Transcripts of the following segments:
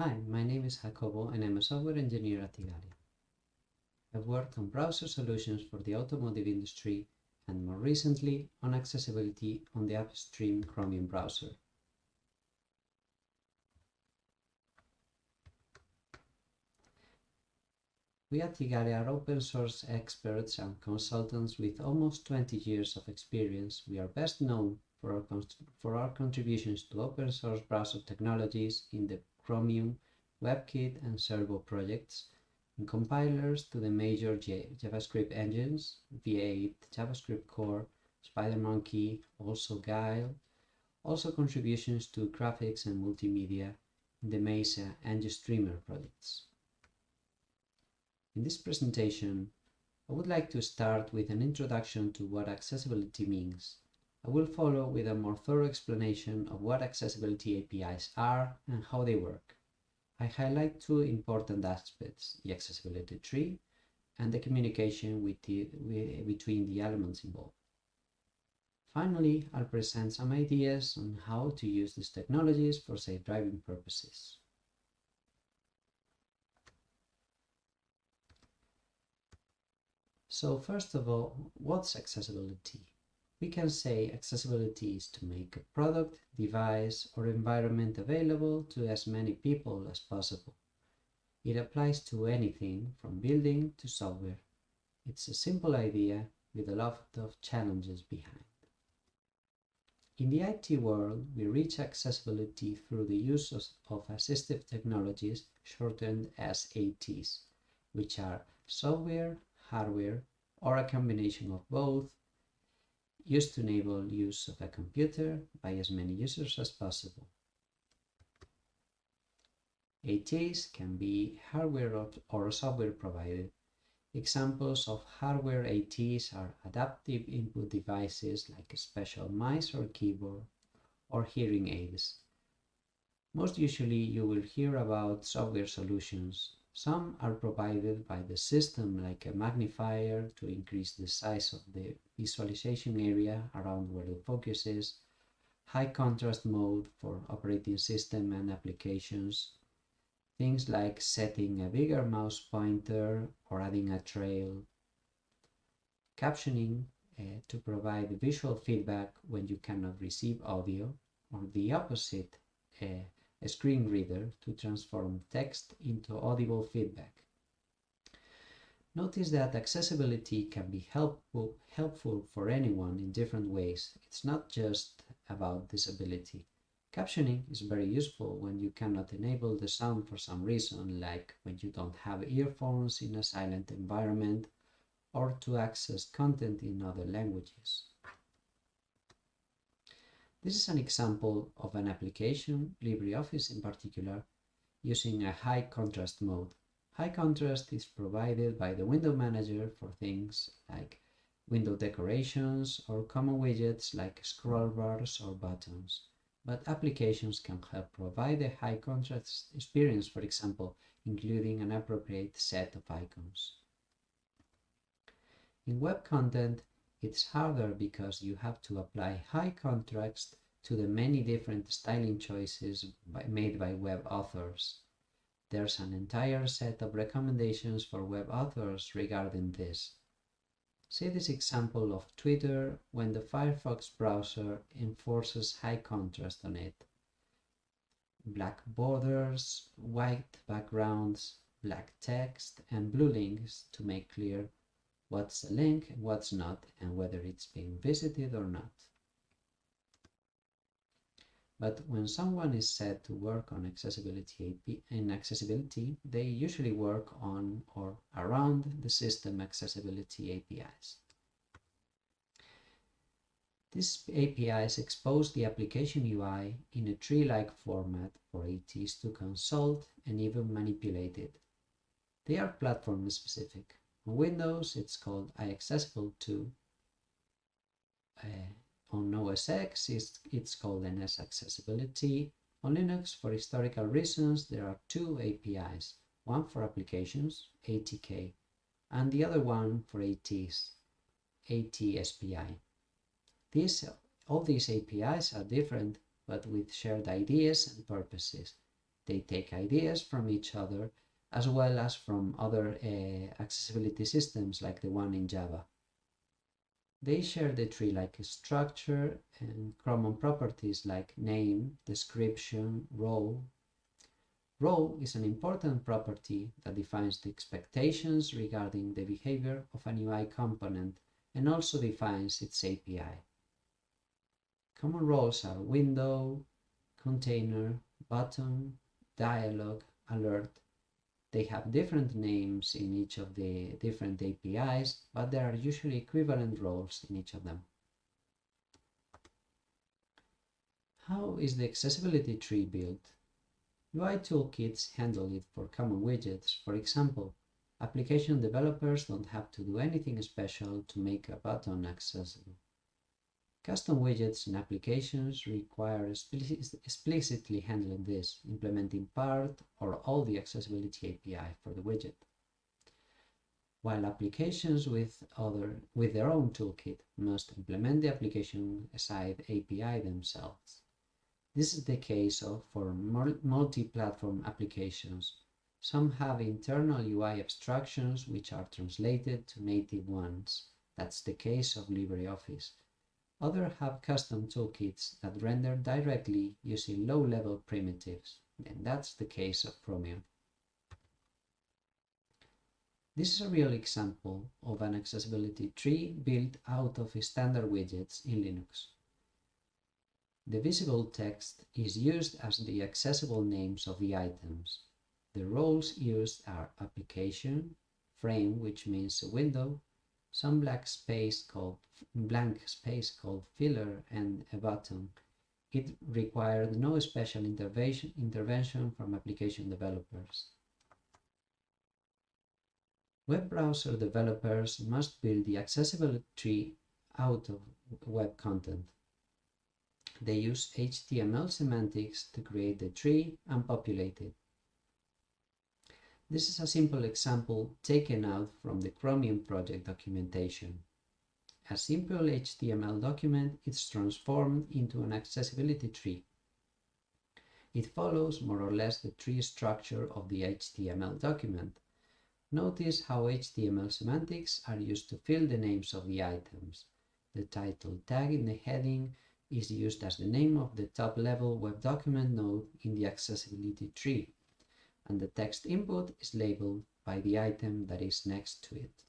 Hi, my name is Jacobo and I'm a software engineer at Igalia. I've worked on browser solutions for the automotive industry and more recently on accessibility on the upstream Chromium browser. We at Igalia are open source experts and consultants with almost 20 years of experience. We are best known for our, for our contributions to open source browser technologies in the Chromium, WebKit and Servo projects, and compilers to the major JavaScript engines, V8, JavaScript Core, SpiderMonkey, also Guile, also contributions to graphics and multimedia in the Mesa and GStreamer projects. In this presentation, I would like to start with an introduction to what accessibility means. I will follow with a more thorough explanation of what accessibility APIs are and how they work. I highlight two important aspects, the accessibility tree and the communication with the, with, between the elements involved. Finally, I'll present some ideas on how to use these technologies for safe driving purposes. So first of all, what's accessibility? We can say accessibility is to make a product, device or environment available to as many people as possible. It applies to anything from building to software. It's a simple idea with a lot of challenges behind. In the IT world, we reach accessibility through the use of, of assistive technologies shortened as ATs, which are software, hardware, or a combination of both, used to enable use of a computer by as many users as possible. ATs can be hardware or software provided. Examples of hardware ATs are adaptive input devices like special mouse or keyboard or hearing aids. Most usually you will hear about software solutions some are provided by the system like a magnifier to increase the size of the visualization area around where the focus is, high contrast mode for operating system and applications, things like setting a bigger mouse pointer or adding a trail, captioning uh, to provide visual feedback when you cannot receive audio, or the opposite, uh, a screen reader to transform text into audible feedback. Notice that accessibility can be helpful, helpful for anyone in different ways. It's not just about disability. Captioning is very useful when you cannot enable the sound for some reason, like when you don't have earphones in a silent environment or to access content in other languages. This is an example of an application, LibreOffice in particular, using a high contrast mode. High contrast is provided by the window manager for things like window decorations or common widgets like scroll bars or buttons. But applications can help provide a high contrast experience, for example, including an appropriate set of icons. In web content, it's harder because you have to apply high contrast to the many different styling choices by, made by web authors. There's an entire set of recommendations for web authors regarding this. See this example of Twitter when the Firefox browser enforces high contrast on it. Black borders, white backgrounds, black text, and blue links to make clear what's a link what's not, and whether it's being visited or not. But when someone is set to work on accessibility in accessibility, they usually work on or around the system accessibility APIs. These APIs expose the application UI in a tree-like format for ATs to consult and even manipulate it. They are platform specific. On Windows, it's called iAccessible2. Uh, on OS X, it's, it's called NS Accessibility. On Linux, for historical reasons, there are two APIs, one for applications, ATK, and the other one for ATs, ATSPI. These, all these APIs are different, but with shared ideas and purposes. They take ideas from each other as well as from other uh, accessibility systems like the one in Java. They share the tree like structure and common properties like name, description, role. Role is an important property that defines the expectations regarding the behavior of an UI component and also defines its API. Common roles are window, container, button, dialog, alert. They have different names in each of the different APIs, but there are usually equivalent roles in each of them. How is the accessibility tree built? UI toolkits handle it for common widgets. For example, application developers don't have to do anything special to make a button accessible. Custom widgets and applications require explicitly handling this, implementing part or all the accessibility API for the widget. While applications with, other, with their own toolkit must implement the application-side API themselves. This is the case of for multi-platform applications. Some have internal UI abstractions which are translated to native ones. That's the case of LibreOffice. Others have custom toolkits that render directly using low-level primitives, and that's the case of Chromium. This is a real example of an accessibility tree built out of standard widgets in Linux. The visible text is used as the accessible names of the items. The roles used are application, frame, which means a window, some black space called blank space called filler and a button. It required no special intervention, intervention from application developers. Web browser developers must build the accessibility tree out of web content. They use HTML semantics to create the tree and populate it. This is a simple example taken out from the Chromium project documentation. A simple HTML document is transformed into an accessibility tree. It follows more or less the tree structure of the HTML document. Notice how HTML semantics are used to fill the names of the items. The title tag in the heading is used as the name of the top-level web document node in the accessibility tree and the text input is labeled by the item that is next to it.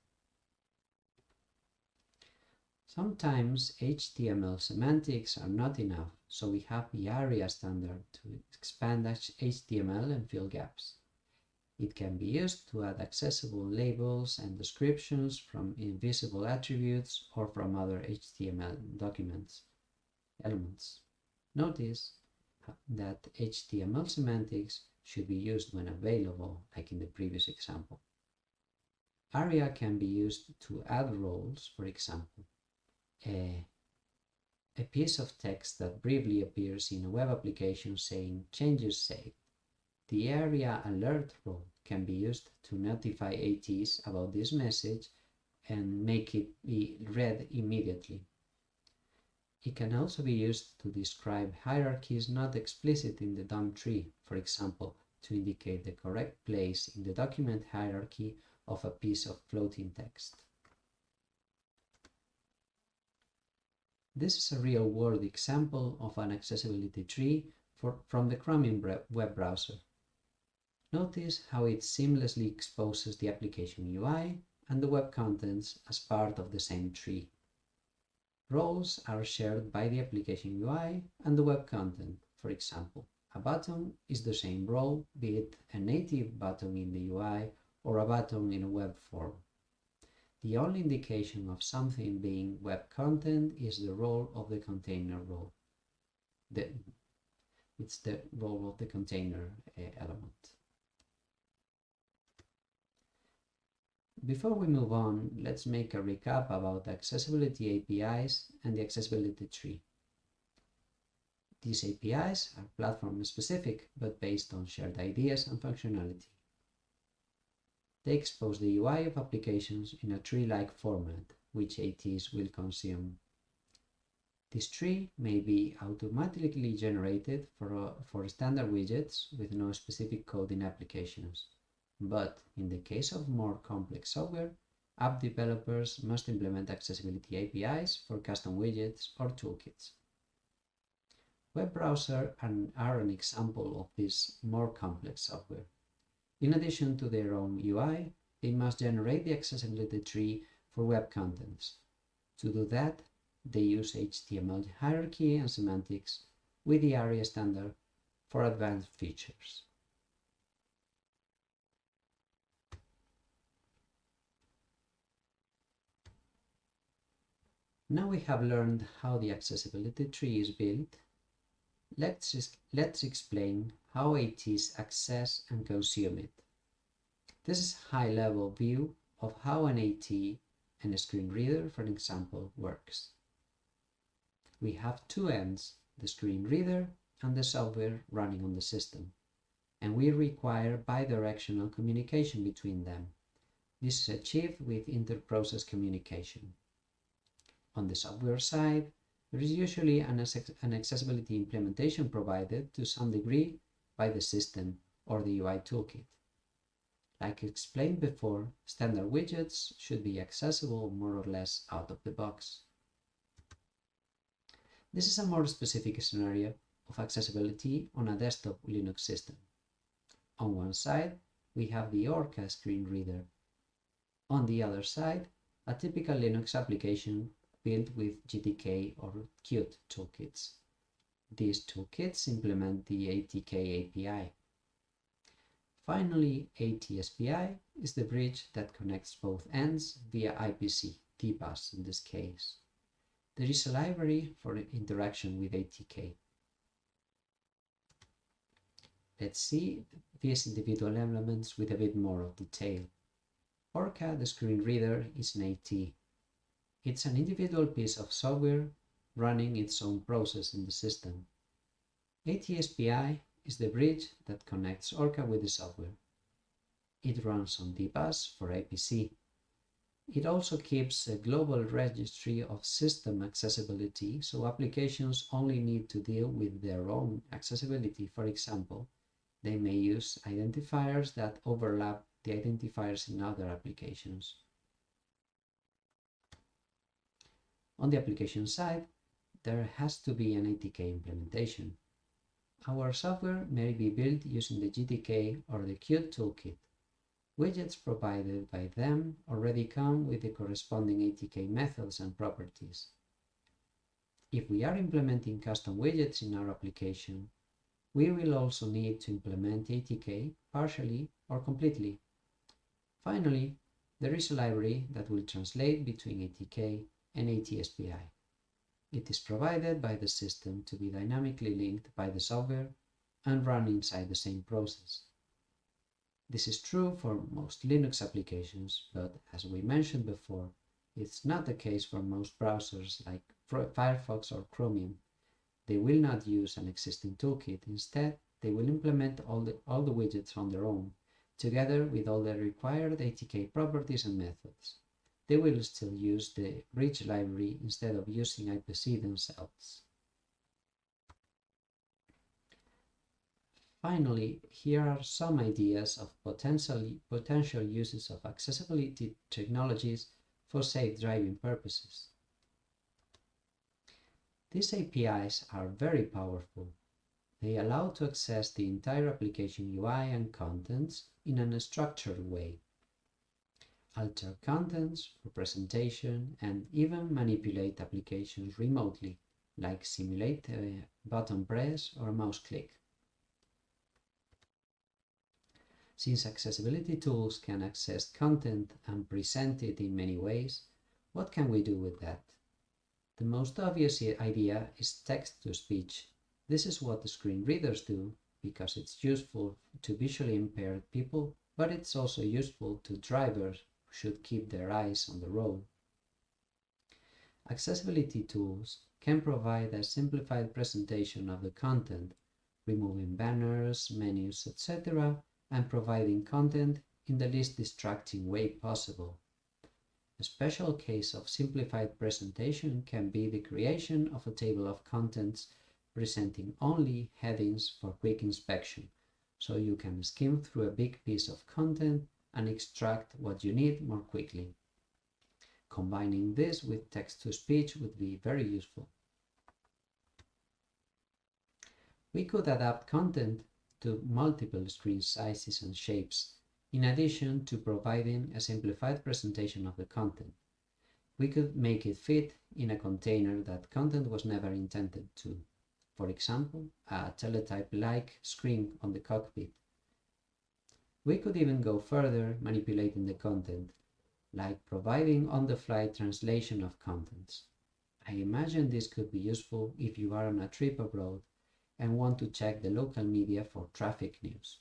Sometimes HTML semantics are not enough, so we have the ARIA standard to expand HTML and fill gaps. It can be used to add accessible labels and descriptions from invisible attributes or from other HTML documents elements. Notice that HTML semantics should be used when available, like in the previous example. ARIA can be used to add roles, for example, a, a piece of text that briefly appears in a web application saying changes saved. The ARIA alert role can be used to notify ATs about this message and make it be read immediately. It can also be used to describe hierarchies not explicit in the DOM tree, for example, to indicate the correct place in the document hierarchy of a piece of floating text. This is a real-world example of an accessibility tree for, from the Chromium web browser. Notice how it seamlessly exposes the application UI and the web contents as part of the same tree. Roles are shared by the application UI and the web content, for example. A button is the same role, be it a native button in the UI or a button in a web form. The only indication of something being web content is the role of the container role. The, it's the role of the container uh, element. Before we move on, let's make a recap about accessibility APIs and the accessibility tree. These APIs are platform specific, but based on shared ideas and functionality. They expose the UI of applications in a tree-like format, which ATs will consume. This tree may be automatically generated for, uh, for standard widgets with no specific code in applications. But in the case of more complex software, app developers must implement accessibility APIs for custom widgets or toolkits. Web browsers are an example of this more complex software. In addition to their own UI, they must generate the accessibility tree for web contents. To do that, they use HTML hierarchy and semantics with the ARIA standard for advanced features. Now we have learned how the accessibility tree is built, let's, let's explain how ATs access and consume it. This is a high-level view of how an AT and a screen reader, for example, works we have two ends, the screen reader and the software running on the system, and we require bidirectional communication between them. This is achieved with inter-process communication. On the software side, there is usually an, an accessibility implementation provided to some degree by the system or the UI toolkit. Like explained before, standard widgets should be accessible more or less out of the box. This is a more specific scenario of accessibility on a desktop Linux system. On one side, we have the Orca screen reader. On the other side, a typical Linux application built with GTK or Qt toolkits. These toolkits implement the ATK API. Finally, ATSPI is the bridge that connects both ends via IPC, DBus in this case. There is a library for interaction with ATK. Let's see these individual elements with a bit more of detail. Orca, the screen reader, is an AT. It's an individual piece of software running its own process in the system. ATSPI is the bridge that connects Orca with the software. It runs on DBus for IPC. It also keeps a global registry of system accessibility, so applications only need to deal with their own accessibility. For example, they may use identifiers that overlap the identifiers in other applications. On the application side, there has to be an ATK implementation. Our software may be built using the GTK or the Qt toolkit. Widgets provided by them already come with the corresponding ATK methods and properties. If we are implementing custom widgets in our application, we will also need to implement ATK partially or completely. Finally, there is a library that will translate between ATK and ATSPI. It is provided by the system to be dynamically linked by the software and run inside the same process. This is true for most Linux applications, but as we mentioned before, it's not the case for most browsers like Firefox or Chromium. They will not use an existing toolkit. Instead, they will implement all the, all the widgets on their own, together with all the required ATK properties and methods. They will still use the bridge library instead of using IPC themselves. Finally, here are some ideas of potential, potential uses of accessibility technologies for safe driving purposes. These APIs are very powerful. They allow to access the entire application UI and contents in an structured way. Alter contents, for presentation, and even manipulate applications remotely, like simulate a button press or mouse click. Since accessibility tools can access content and present it in many ways, what can we do with that? The most obvious idea is text-to-speech. This is what the screen readers do because it's useful to visually impaired people, but it's also useful to drivers should keep their eyes on the road. Accessibility tools can provide a simplified presentation of the content, removing banners, menus, etc., and providing content in the least distracting way possible. A special case of simplified presentation can be the creation of a table of contents presenting only headings for quick inspection, so you can skim through a big piece of content and extract what you need more quickly. Combining this with text-to-speech would be very useful. We could adapt content to multiple screen sizes and shapes, in addition to providing a simplified presentation of the content. We could make it fit in a container that content was never intended to. For example, a teletype-like screen on the cockpit. We could even go further manipulating the content, like providing on-the-fly translation of contents. I imagine this could be useful if you are on a trip abroad and want to check the local media for traffic news.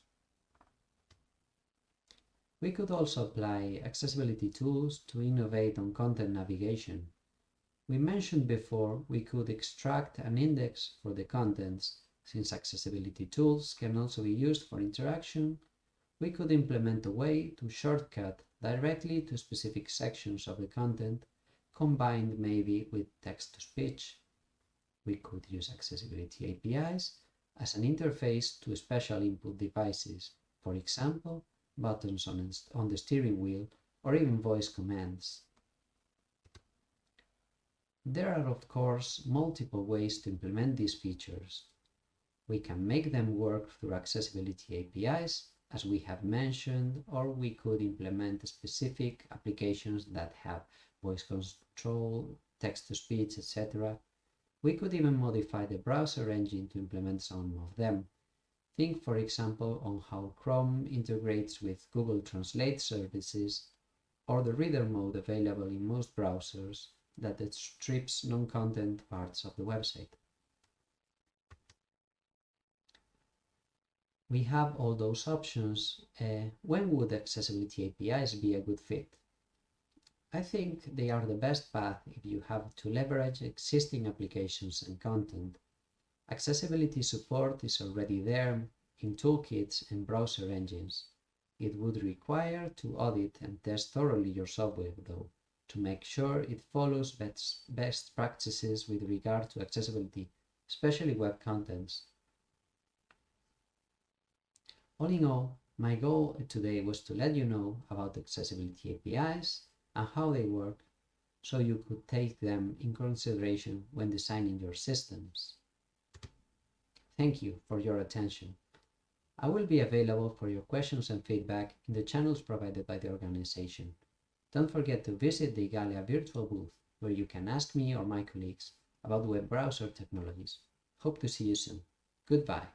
We could also apply accessibility tools to innovate on content navigation. We mentioned before we could extract an index for the contents. Since accessibility tools can also be used for interaction, we could implement a way to shortcut directly to specific sections of the content, combined maybe with text-to-speech we could use accessibility APIs as an interface to special input devices, for example, buttons on, on the steering wheel or even voice commands. There are of course multiple ways to implement these features. We can make them work through accessibility APIs, as we have mentioned, or we could implement specific applications that have voice control, text-to-speech, etc., we could even modify the browser engine to implement some of them. Think, for example, on how Chrome integrates with Google Translate services or the reader mode available in most browsers that strips non-content parts of the website. We have all those options. Uh, when would accessibility APIs be a good fit? I think they are the best path if you have to leverage existing applications and content. Accessibility support is already there in toolkits and browser engines. It would require to audit and test thoroughly your software, though, to make sure it follows best, best practices with regard to accessibility, especially web contents. All in all, my goal today was to let you know about accessibility APIs and how they work so you could take them in consideration when designing your systems. Thank you for your attention. I will be available for your questions and feedback in the channels provided by the organization. Don't forget to visit the Igalia virtual booth where you can ask me or my colleagues about web browser technologies. Hope to see you soon. Goodbye.